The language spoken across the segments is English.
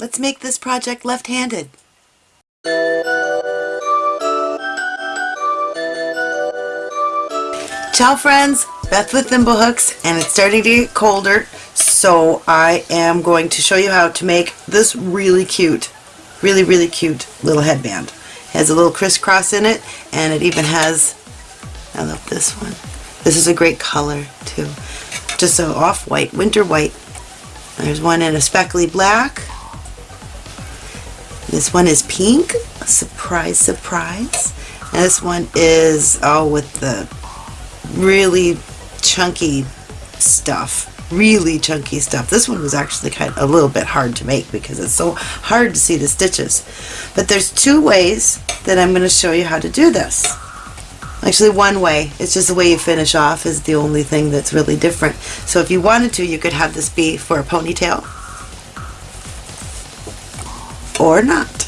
Let's make this project left-handed. Ciao friends, Beth with Thimblehooks and it's starting to get colder so I am going to show you how to make this really cute, really really cute little headband. It has a little crisscross in it and it even has, I love this one, this is a great color too, just an off-white, winter white. There's one in a speckly black, this one is pink, surprise surprise, and this one is, oh with the really chunky stuff. Really chunky stuff. This one was actually kind of a little bit hard to make because it's so hard to see the stitches. But there's two ways that I'm going to show you how to do this. Actually one way. It's just the way you finish off is the only thing that's really different. So if you wanted to you could have this be for a ponytail or not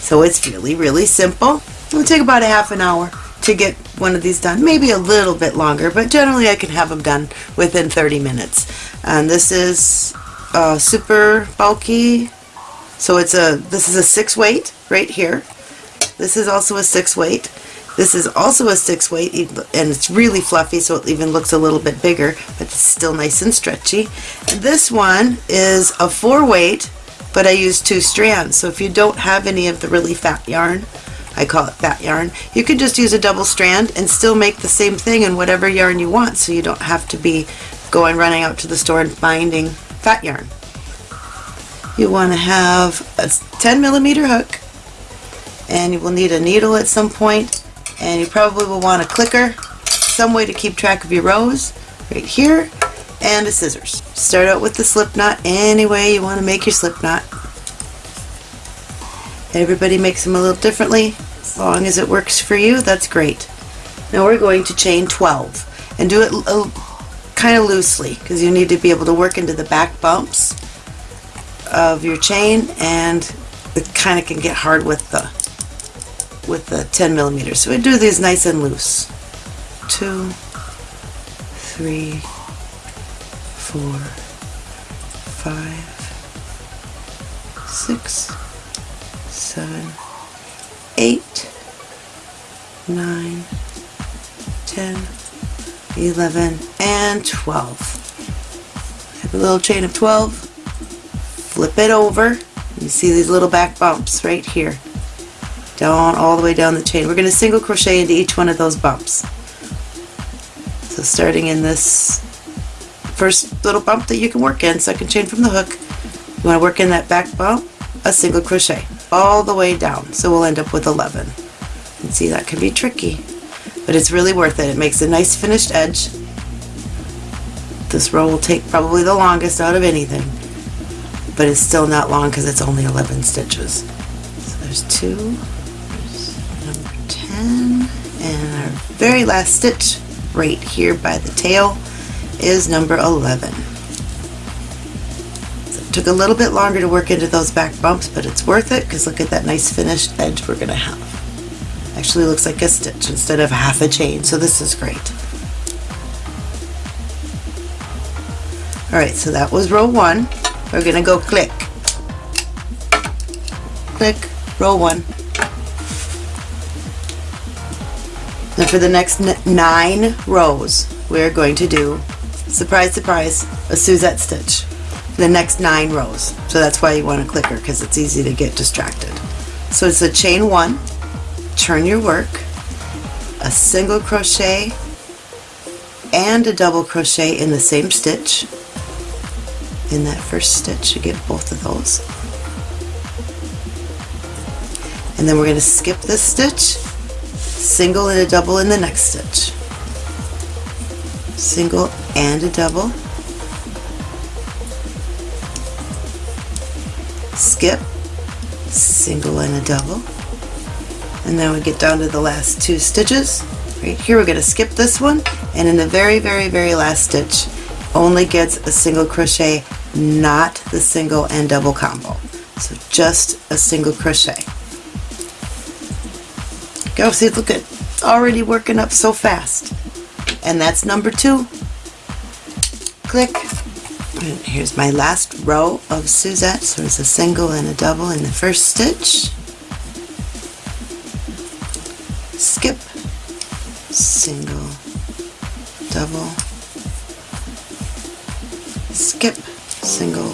so it's really really simple it'll take about a half an hour to get one of these done. Maybe a little bit longer, but generally I can have them done within 30 minutes. And this is uh, super bulky. So it's a, this is a six weight right here. This is also a six weight. This is also a six weight and it's really fluffy so it even looks a little bit bigger but it's still nice and stretchy. This one is a four weight but I use two strands so if you don't have any of the really fat yarn I call it fat yarn. You can just use a double strand and still make the same thing in whatever yarn you want so you don't have to be going running out to the store and finding fat yarn. You want to have a 10 millimeter hook and you will need a needle at some point and you probably will want a clicker, some way to keep track of your rows right here and a scissors. Start out with the slip knot any way you want to make your slip knot. Everybody makes them a little differently. As long as it works for you, that's great. Now we're going to chain 12 and do it kind of loosely because you need to be able to work into the back bumps of your chain and it kind of can get hard with the with the 10 millimeters. So we do these nice and loose. Two, three, four, five, six, seven, eight, nine, ten, eleven, and 12. Have a little chain of 12, flip it over, you see these little back bumps right here, down all the way down the chain. We're going to single crochet into each one of those bumps. So starting in this first little bump that you can work in, second chain from the hook, you want to work in that back bump, a single crochet all the way down. So we'll end up with 11. And see, that can be tricky, but it's really worth it. It makes a nice finished edge. This row will take probably the longest out of anything, but it's still not long because it's only 11 stitches. So there's two, there's number 10, and our very last stitch right here by the tail is number 11. Took a little bit longer to work into those back bumps, but it's worth it because look at that nice finished edge we're going to have. Actually looks like a stitch instead of half a chain, so this is great. Alright, so that was row one. We're going to go click. Click, row one. Now for the next nine rows, we're going to do, surprise, surprise, a Suzette stitch the next nine rows. So that's why you want a clicker because it's easy to get distracted. So it's a chain one, turn your work, a single crochet and a double crochet in the same stitch. In that first stitch you get both of those. And then we're going to skip this stitch, single and a double in the next stitch. Single and a double skip, single and a double, and then we get down to the last two stitches. Right here we're going to skip this one, and in the very, very, very last stitch only gets a single crochet, not the single and double combo. So just a single crochet. Go see, look at it already working up so fast. And that's number two. Click. Here's my last row of Suzette. So there's a single and a double in the first stitch. Skip, single, double, skip, single,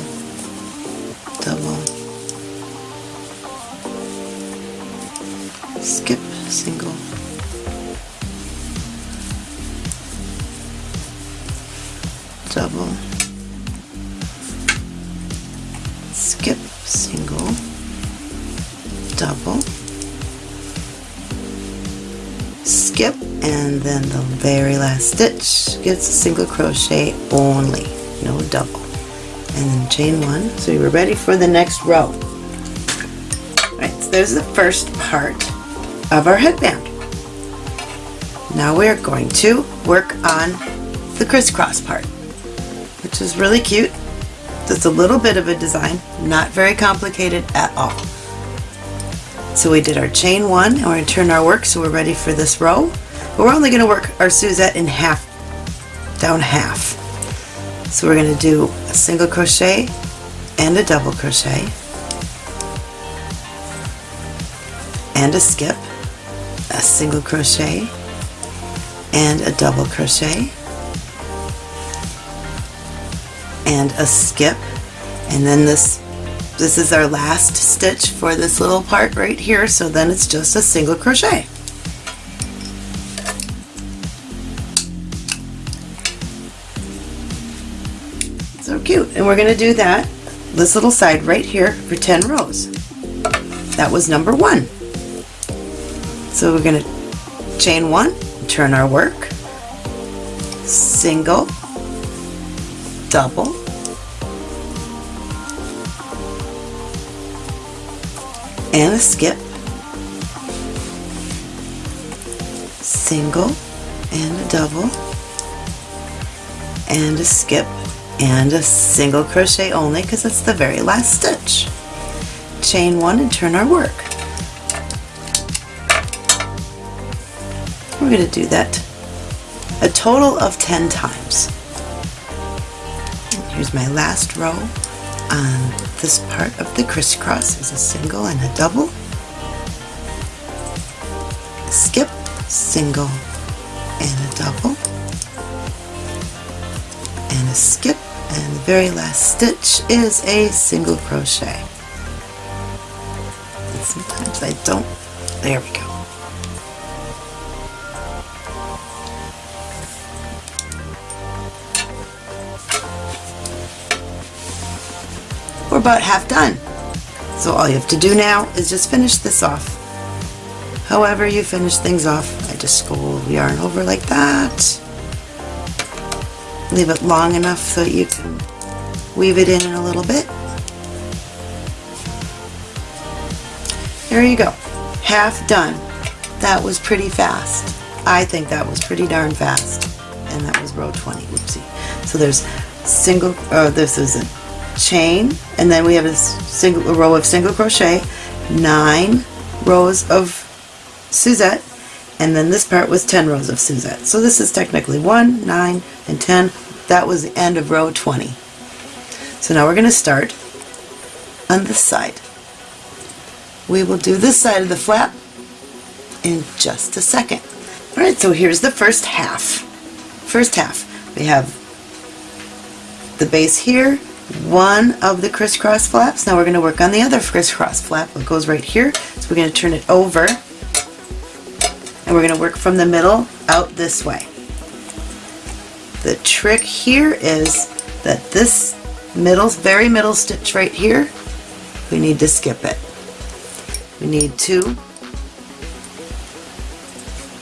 stitch gets a single crochet only, no double. And then chain one, so we're ready for the next row. Right, so there's the first part of our headband. Now we're going to work on the crisscross part, which is really cute. Just a little bit of a design, not very complicated at all. So we did our chain one and we're going to turn our work so we're ready for this row. But we're only going to work our Suzette in half, down half. So we're going to do a single crochet and a double crochet and a skip, a single crochet and a double crochet and a skip. And then this this is our last stitch for this little part right here. So then it's just a single crochet cute. And we're going to do that this little side right here for 10 rows. That was number one. So we're going to chain one turn our work. Single. Double. And a skip. Single. And a double. And a skip and a single crochet only because it's the very last stitch. Chain one and turn our work. We're going to do that a total of 10 times. Here's my last row on this part of the crisscross. Is a single and a double, skip, single and a double, and a skip, and the very last stitch is a single crochet. And sometimes I don't, there we go. we're about half done. So all you have to do now is just finish this off. However you finish things off, I just go yarn over like that. Leave it long enough so you can weave it in, in a little bit. There you go. Half done. That was pretty fast. I think that was pretty darn fast. And that was row 20. Whoopsie. So there's single, oh, this is a chain and then we have a single a row of single crochet nine rows of Suzette and then this part was 10 rows of Suzette so this is technically 1 9 and 10 that was the end of row 20 so now we're going to start on this side we will do this side of the flap in just a second alright so here's the first half first half we have the base here one of the crisscross flaps. Now we're going to work on the other crisscross flap. It goes right here. So we're going to turn it over and we're going to work from the middle out this way. The trick here is that this middle, very middle stitch right here, we need to skip it. We need to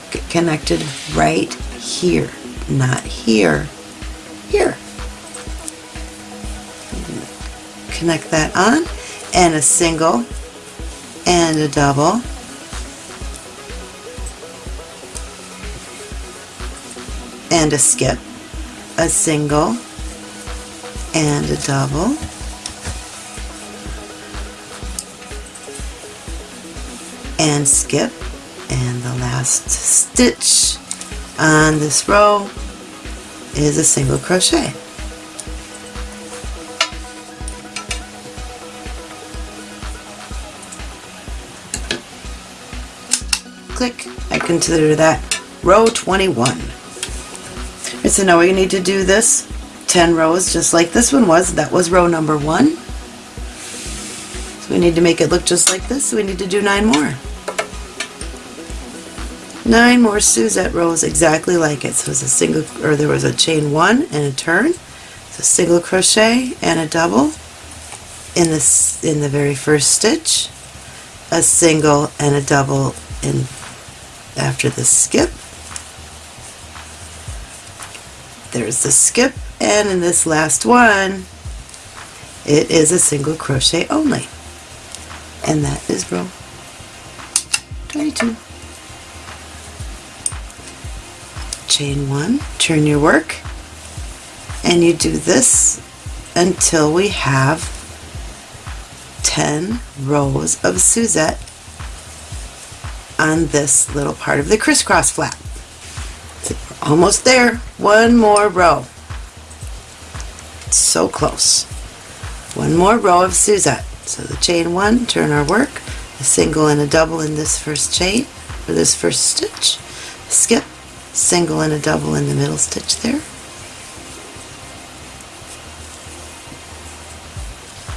get connected right here, not here, here. connect that on and a single and a double and a skip a single and a double. and skip and the last stitch on this row is a single crochet. Click, I consider that row 21. So now we need to do this 10 rows just like this one was. That was row number one. So we need to make it look just like this, so we need to do nine more. Nine more Suzette rows exactly like it. So it's a single, or there was a chain one and a turn, a single crochet and a double in this in the very first stitch, a single and a double in after the skip. There's the skip, and in this last one, it is a single crochet only. And that is row 22. Chain one, turn your work, and you do this until we have 10 rows of Suzette on this little part of the crisscross flap. Almost there. One more row. So close. One more row of Suzette. So the chain one, turn our work, a single and a double in this first chain, or this first stitch, skip, single and a double in the middle stitch there,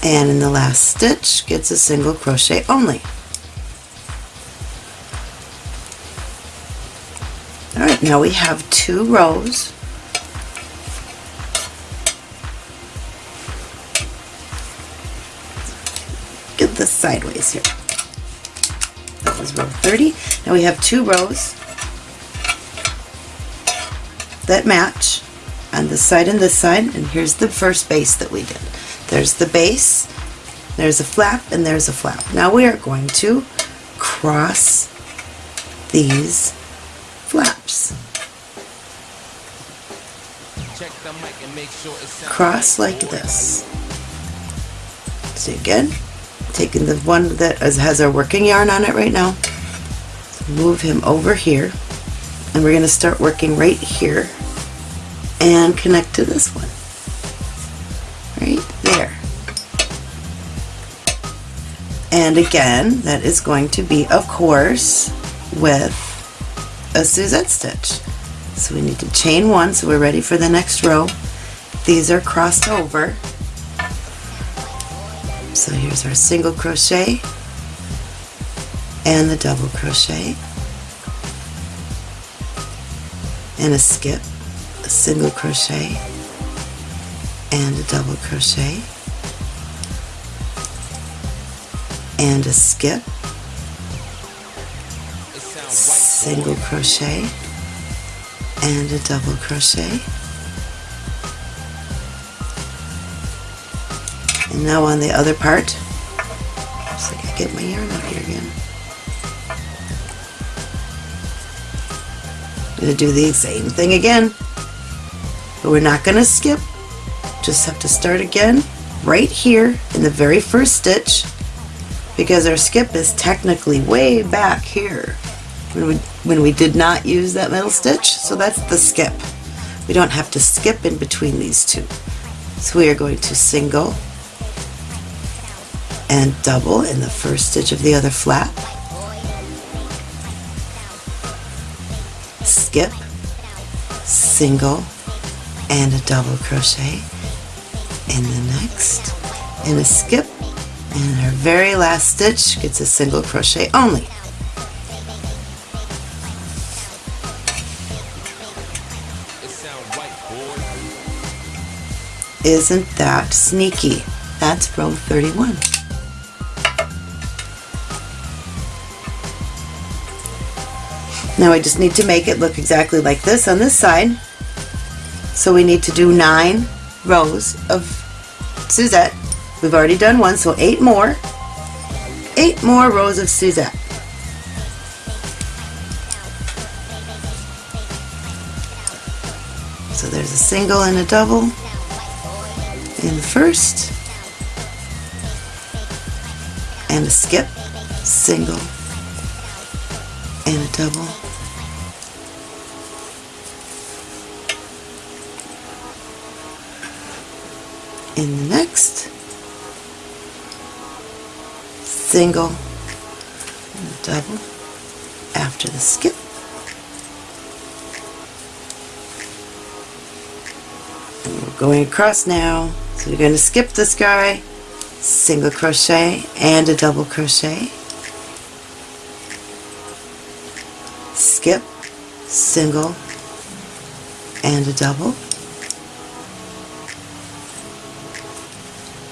and in the last stitch gets a single crochet only. Now we have two rows get this sideways here. That was row 30. Now we have two rows that match on this side and this side, and here's the first base that we did. There's the base, there's a flap, and there's a flap. Now we are going to cross these flaps. Cross like this. See again, taking the one that has our working yarn on it right now, move him over here, and we're going to start working right here and connect to this one. Right there. And again, that is going to be, of course, with a Suzette stitch. So we need to chain one so we're ready for the next row. These are crossed over. So here's our single crochet and the double crochet and a skip, a single crochet and a double crochet and a skip, single crochet and a double crochet. And now on the other part like I get my yarn out here again. I'm to do the same thing again but we're not going to skip. Just have to start again right here in the very first stitch because our skip is technically way back here when we, when we did not use that middle stitch. So that's the skip. We don't have to skip in between these two. So we are going to single and double in the first stitch of the other flap. Skip, single, and a double crochet in the next, and a skip, and our very last stitch gets a single crochet only. Isn't that sneaky? That's row 31. Now I just need to make it look exactly like this on this side. So we need to do nine rows of Suzette. We've already done one, so eight more. Eight more rows of Suzette. Single and a double in the first, and a skip, single, and a double. In the next, single, and double, after the skip. And we're going across now. So you're going to skip this guy, single crochet and a double crochet, skip, single and a double,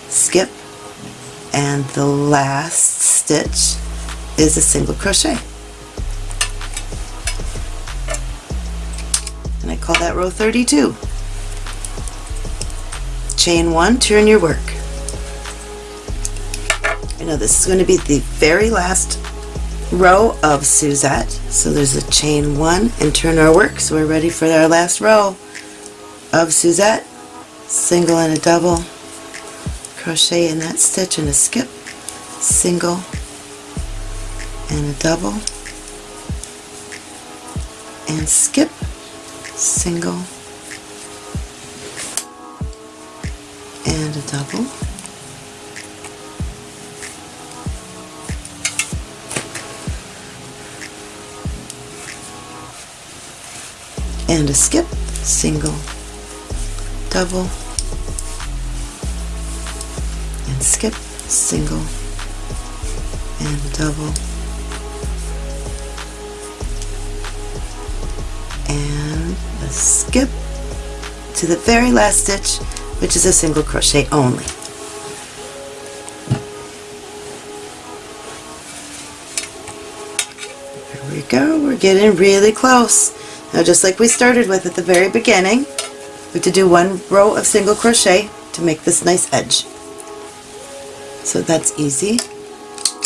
skip, and the last stitch is a single crochet. And I call that row 32. Chain one, turn your work. I know this is going to be the very last row of Suzette. So there's a chain one and turn our work. So we're ready for our last row of Suzette. Single and a double, crochet in that stitch and a skip, single and a double, and skip, single, a double, and a skip, single, double, and skip, single, and double, and a skip to the very last stitch, which is a single crochet only. There we go, we're getting really close. Now just like we started with at the very beginning, we have to do one row of single crochet to make this nice edge. So that's easy.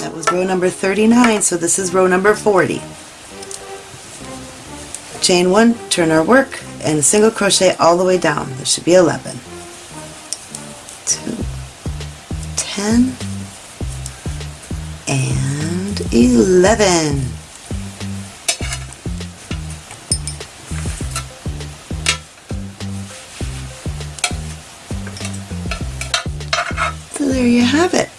That was row number 39, so this is row number 40. Chain 1, turn our work, and single crochet all the way down. There should be 11. 11. So there you have it.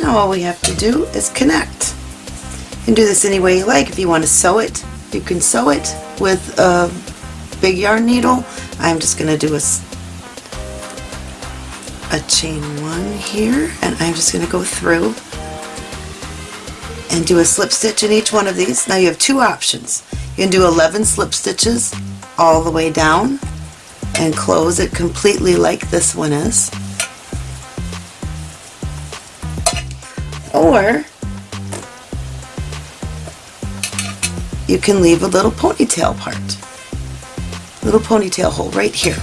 Now all we have to do is connect. and do this any way you like. If you want to sew it, you can sew it with a big yarn needle. I'm just going to do a, a chain one here and I'm just going to go through and do a slip stitch in each one of these. Now you have two options. You can do 11 slip stitches all the way down and close it completely like this one is. Or you can leave a little ponytail part, little ponytail hole right here.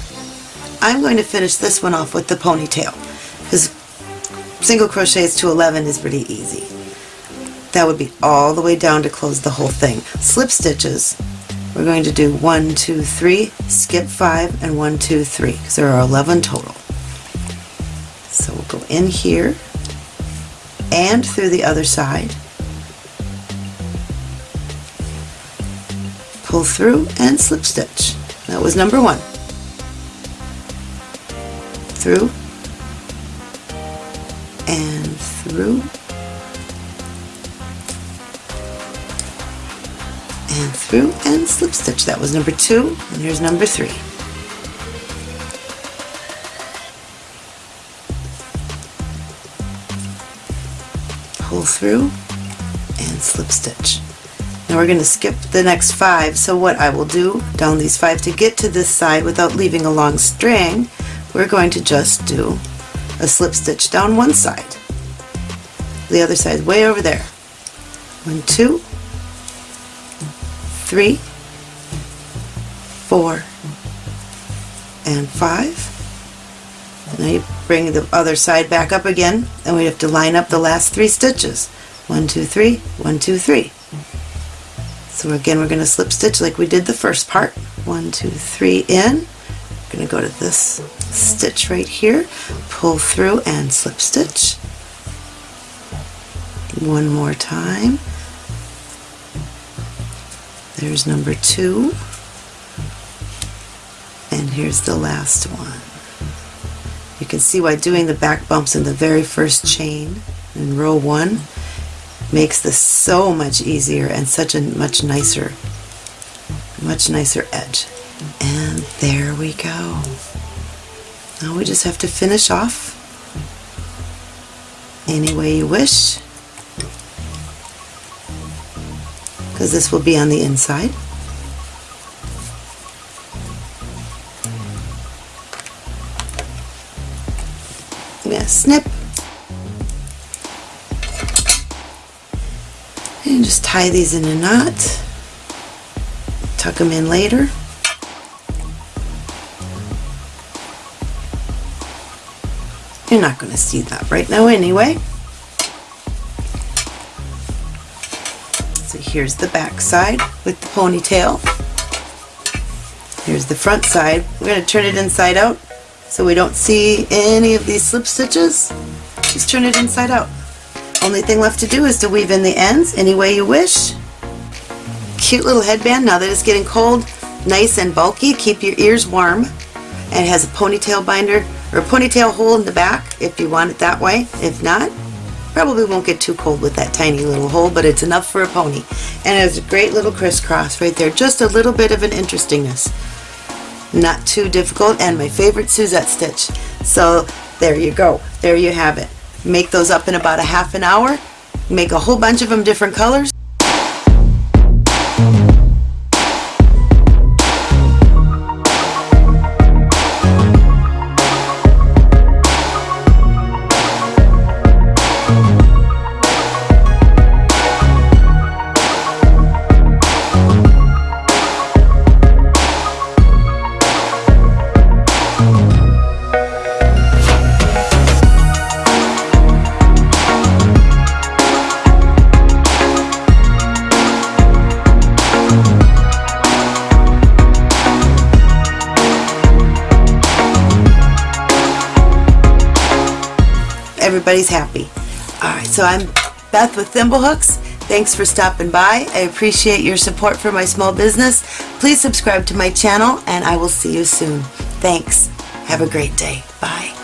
I'm going to finish this one off with the ponytail because single crochets to 11 is pretty easy. That would be all the way down to close the whole thing. Slip stitches, we're going to do 1, 2, 3, skip 5, and 1, 2, 3 because there are 11 total. So we'll go in here and through the other side. Pull through and slip stitch. That was number one. Through and through and through and slip stitch. That was number two and here's number three. pull through and slip stitch. Now we're going to skip the next five so what I will do down these five to get to this side without leaving a long string we're going to just do a slip stitch down one side. The other side way over there. One, two, three, four, and five. Now you bring the other side back up again and we have to line up the last three stitches. One, two, three, one, two, three. So again we're going to slip stitch like we did the first part. One, two, three in. We're going to go to this stitch right here, pull through and slip stitch. One more time. There's number two. And here's the last one. You can see why doing the back bumps in the very first chain in row one makes this so much easier and such a much nicer, much nicer edge. And there we go. Now we just have to finish off any way you wish because this will be on the inside. I'm going to snip and just tie these in a knot tuck them in later You're not going to see that right now anyway. Here's the back side with the ponytail. Here's the front side. We're going to turn it inside out so we don't see any of these slip stitches. Just turn it inside out. Only thing left to do is to weave in the ends any way you wish. Cute little headband now that it's getting cold, nice and bulky. Keep your ears warm. And it has a ponytail binder or ponytail hole in the back if you want it that way. If not, probably won't get too cold with that tiny little hole, but it's enough for a pony. And it has a great little crisscross right there, just a little bit of an interestingness. Not too difficult, and my favorite Suzette stitch. So there you go. There you have it. Make those up in about a half an hour. Make a whole bunch of them different colors. Everybody's happy. Alright, so I'm Beth with Thimblehooks. Thanks for stopping by. I appreciate your support for my small business. Please subscribe to my channel and I will see you soon. Thanks. Have a great day. Bye.